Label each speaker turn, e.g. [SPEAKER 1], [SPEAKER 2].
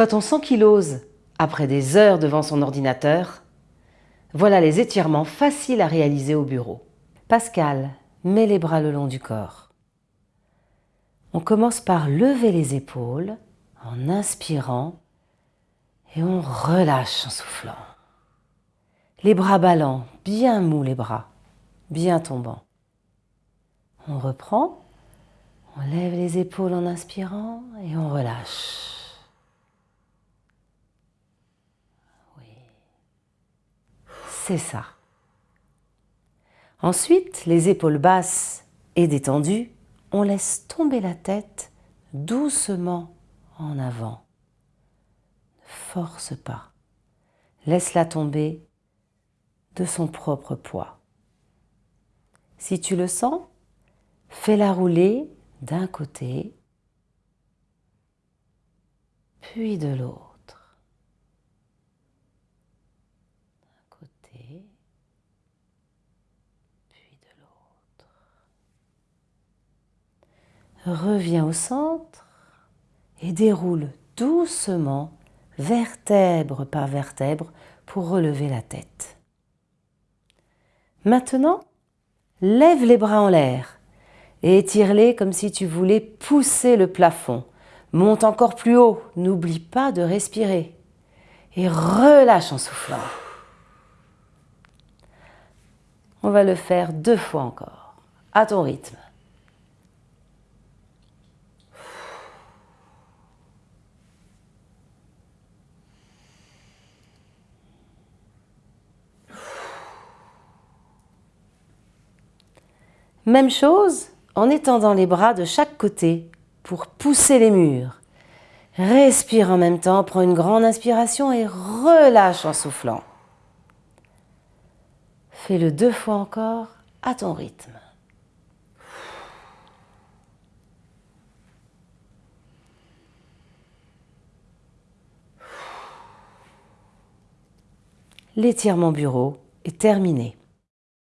[SPEAKER 1] Quand on s'ankylose après des heures devant son ordinateur, voilà les étirements faciles à réaliser au bureau. Pascal met les bras le long du corps. On commence par lever les épaules en inspirant et on relâche en soufflant. Les bras ballants, bien mous les bras, bien tombants. On reprend, on lève les épaules en inspirant et on relâche. C'est ça. Ensuite, les épaules basses et détendues, on laisse tomber la tête doucement en avant. Ne force pas. Laisse-la tomber de son propre poids. Si tu le sens, fais-la rouler d'un côté, puis de l'autre. D'un côté, puis de l'autre. Reviens au centre et déroule doucement, vertèbre par vertèbre, pour relever la tête. Maintenant, lève les bras en l'air et étire-les comme si tu voulais pousser le plafond. Monte encore plus haut, n'oublie pas de respirer. Et relâche en soufflant. On va le faire deux fois encore, à ton rythme. Même chose en étendant les bras de chaque côté pour pousser les murs. Respire en même temps, prends une grande inspiration et relâche en soufflant. Fais-le deux fois encore à ton rythme. L'étirement bureau est terminé.